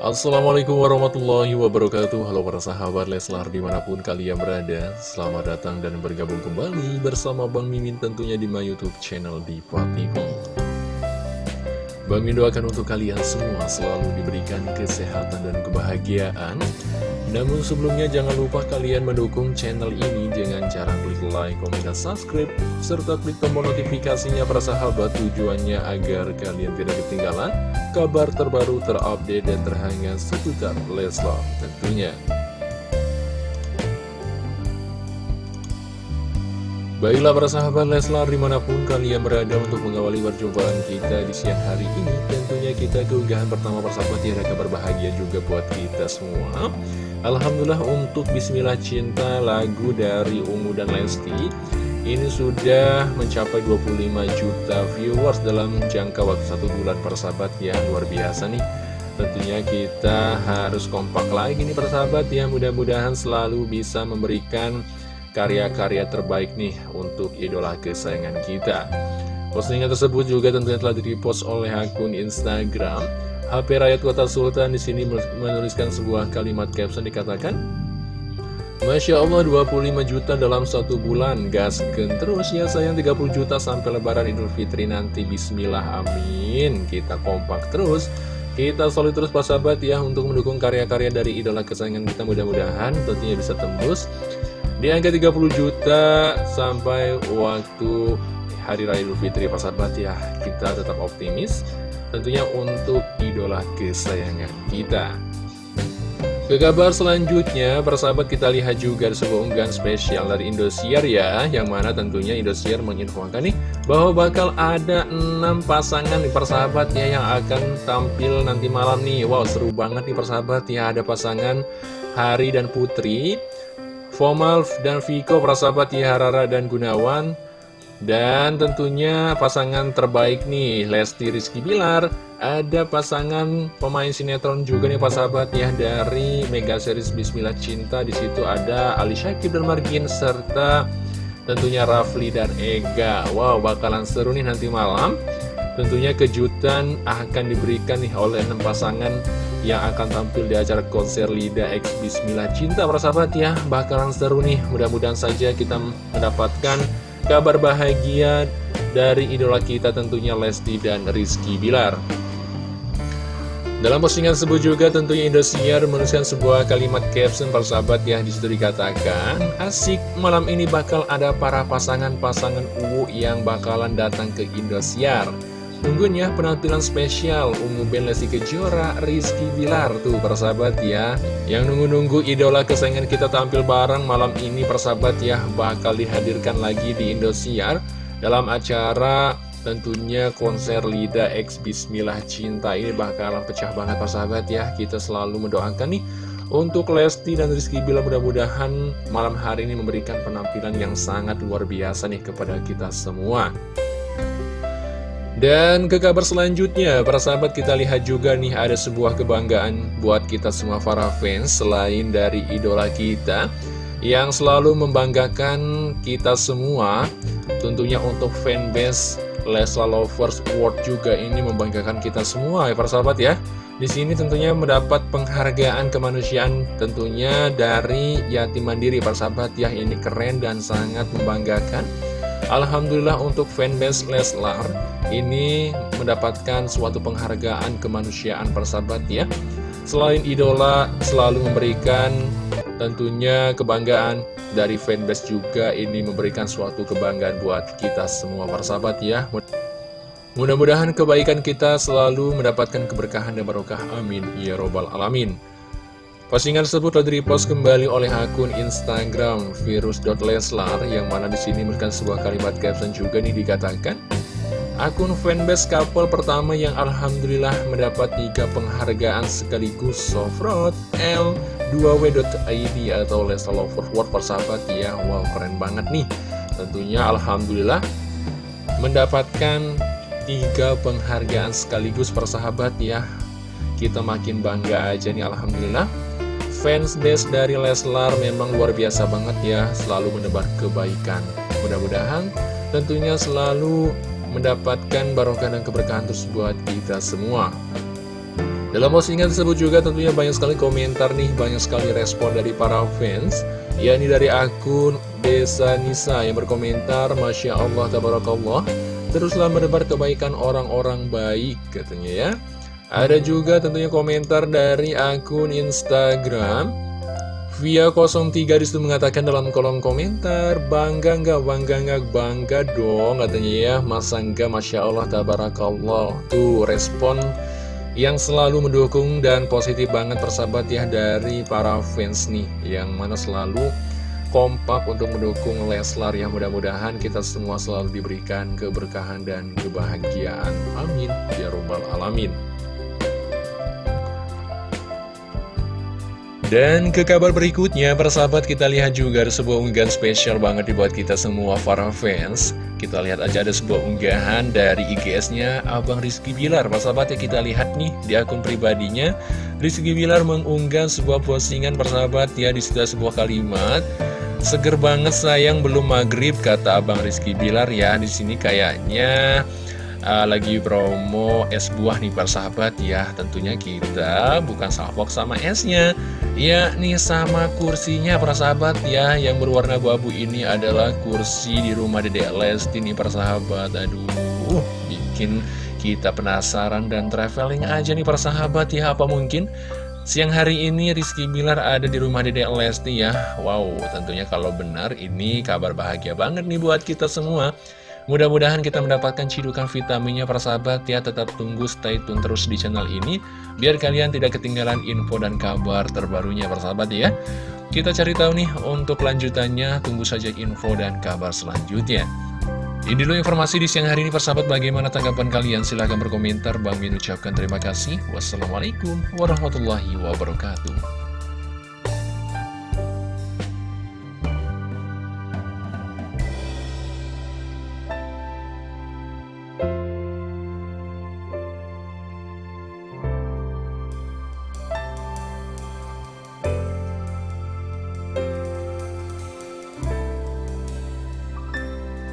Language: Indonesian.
Assalamualaikum warahmatullahi wabarakatuh. Halo para sahabat Leslar di mana pun kalian berada Selamat datang dan bergabung kembali bersama Bang Mimin tentunya di my youtube channel Diva TV Bang Mimin doakan untuk kalian semua selalu diberikan kesehatan dan kebahagiaan namun sebelumnya jangan lupa kalian mendukung channel ini dengan cara klik like, komen, dan subscribe serta klik tombol notifikasinya para sahabat tujuannya agar kalian tidak ketinggalan kabar terbaru terupdate dan terhangat seputar Leslar tentunya. Baiklah para sahabat Leslar di mana pun kalian berada untuk mengawali perjumpaan kita di siang hari ini Tentunya kita keunggahan pertama persahabat ya ada kabar bahagia juga buat kita semua Alhamdulillah untuk Bismillah Cinta lagu dari Ungu dan Lesti Ini sudah mencapai 25 juta viewers dalam jangka waktu satu bulan persahabat ya Luar biasa nih Tentunya kita harus kompak lagi nih persahabat ya Mudah-mudahan selalu bisa memberikan karya-karya terbaik nih untuk idola kesayangan kita. Postingan tersebut juga tentunya telah direpost oleh akun Instagram HP Rakyat Kota Sultan di sini menuliskan sebuah kalimat caption dikatakan Masya Allah 25 juta dalam satu bulan. Gasken terus ya sayang 30 juta sampai lebaran Idul Fitri nanti. Bismillah amin. Kita kompak terus. Kita solid terus pas sahabat ya Untuk mendukung karya-karya dari idola kesayangan kita. Mudah-mudahan tentunya bisa tembus di angka 30 juta sampai waktu Hari Raya Idul Fitri persahabat ya. Kita tetap optimis Tentunya untuk idola kesayangan kita. Ke kabar selanjutnya, persahabat kita lihat juga sebuah unggahan spesial dari Indosiar ya Yang mana tentunya Indosiar menginfokan nih Bahwa bakal ada 6 pasangan nih persahabat ya Yang akan tampil nanti malam nih. Wow seru banget nih persahabat ya Ada pasangan Hari dan Putri Fomal dan Viko, prasahabat Harara dan Gunawan Dan tentunya pasangan terbaik nih Lesti Rizky Bilar. Ada pasangan pemain sinetron juga nih sahabat ya Dari Mega Series Bismillah Cinta. Di situ ada Ali Syakib dan Margin Serta tentunya Rafli dan Ega. Wow bakalan seru nih nanti malam. Tentunya kejutan akan diberikan nih oleh enam pasangan yang akan tampil di acara konser Lida X Bismillah Cinta para sahabat ya. Bakalan seru nih. Mudah-mudahan saja kita mendapatkan kabar bahagia dari idola kita tentunya Lesti dan Rizky Bilar. Dalam postingan tersebut juga tentunya Indosiar menuliskan sebuah kalimat caption para sahabat ya di situ dikatakan asik malam ini bakal ada para pasangan-pasangan uwu yang bakalan datang ke Indosiar Tunggunya penampilan spesial Ungu Ben Lesti Kejora, Rizky Bilar Tuh persahabat ya. Yang nunggu-nunggu idola kesayangan kita tampil bareng malam ini persahabat ya Bakal dihadirkan lagi di Indosiar Dalam acara tentunya konser Lida X Bismillah Cinta. Ini bakalan pecah banget persahabat ya. Kita selalu mendoakan nih untuk Lesti dan Rizky Bilar mudah-mudahan malam hari ini memberikan penampilan yang sangat luar biasa nih kepada kita semua. Dan ke kabar selanjutnya, para sahabat kita lihat juga nih ada sebuah kebanggaan buat kita semua para fans selain dari idola kita yang selalu membanggakan kita semua. Tentunya untuk fanbase Lesla Lovers World juga ini membanggakan kita semua ya para sahabat ya. Di sini tentunya mendapat penghargaan kemanusiaan tentunya dari Yatim Mandiri para sahabat ya ini keren dan sangat membanggakan. Alhamdulillah untuk fanbase Leslar ini mendapatkan suatu penghargaan kemanusiaan persahabat ya. Selain idola selalu memberikan tentunya kebanggaan dari fanbase juga ini memberikan suatu kebanggaan buat kita semua persahabat ya. Mudah-mudahan kebaikan kita selalu mendapatkan keberkahan dan barokah. Amin. Ya Robbal Alamin. Postingan tersebut telah direpost kembali oleh akun Instagram virus.leslar yang mana di sini memberikan sebuah kalimat caption juga nih dikatakan akun fanbase couple pertama yang alhamdulillah mendapat tiga penghargaan sekaligus Sofrot L 2w.id atau Leslar Lover World persahabat ya. Wow keren banget nih. Tentunya alhamdulillah mendapatkan tiga penghargaan sekaligus persahabat ya. Kita makin bangga aja nih alhamdulillah fans base dari Leslar memang luar biasa banget ya Selalu menebar kebaikan. Mudah-mudahan tentunya selalu mendapatkan barokah dan keberkahan terus buat kita semua. Dalam postingan tersebut juga tentunya banyak sekali komentar nih, banyak sekali respon dari para fans yakni dari akun Desa Nisa yang berkomentar Masya Allah Tabarakallah Teruslah menebar kebaikan orang-orang baik katanya ya Ada juga tentunya komentar dari akun Instagram. Via 03 di situ mengatakan dalam kolom komentar Bangga nggak, bangga nggak, bangga dong katanya ya. Masa nggak, Masya Allah Tabarakallah. Tuh respon yang selalu mendukung dan positif banget persahabat ya dari para fans nih. Yang mana selalu kompak untuk mendukung Leslar yang mudah-mudahan kita semua selalu diberikan keberkahan dan kebahagiaan. Amin. Ya Rabbal Alamin. Dan ke kabar berikutnya, persahabat kita lihat juga ada sebuah unggahan spesial banget dibuat kita semua para fans. Kita lihat aja ada sebuah unggahan dari IGS-nya Abang Rizky Bilar. Persahabat ya kita lihat nih di akun pribadinya. Rizky Bilar mengunggah sebuah postingan persahabat ya di sebuah kalimat. Seger banget sayang belum maghrib kata Abang Rizky Bilar ya. Di sini kayaknya uh, lagi promo es buah nih persahabat ya Tentunya kita bukan salfok sama esnya. Ya nih sama kursinya persahabat ya Yang berwarna abu-abu ini adalah kursi di rumah Dedek Lesti nih persahabat Aduh bikin kita penasaran dan traveling aja nih persahabat ya Apa mungkin Siang hari ini Rizky Bilar ada di rumah Dedek Lesti ya? Wow tentunya kalau benar ini kabar bahagia banget nih buat kita semua Mudah-mudahan kita mendapatkan cidukan vitaminnya para sahabat. Ya Tetap tunggu stay tune terus di channel ini Biar kalian tidak ketinggalan info dan kabar terbarunya para sahabat ya. Kita cari tahu nih untuk lanjutannya Tunggu saja info dan kabar selanjutnya. Ini dulu informasi di siang hari ini persahabat bagaimana tanggapan kalian? Silahkan berkomentar. Bang Min ucapkan terima kasih. Wassalamualaikum warahmatullahi wabarakatuh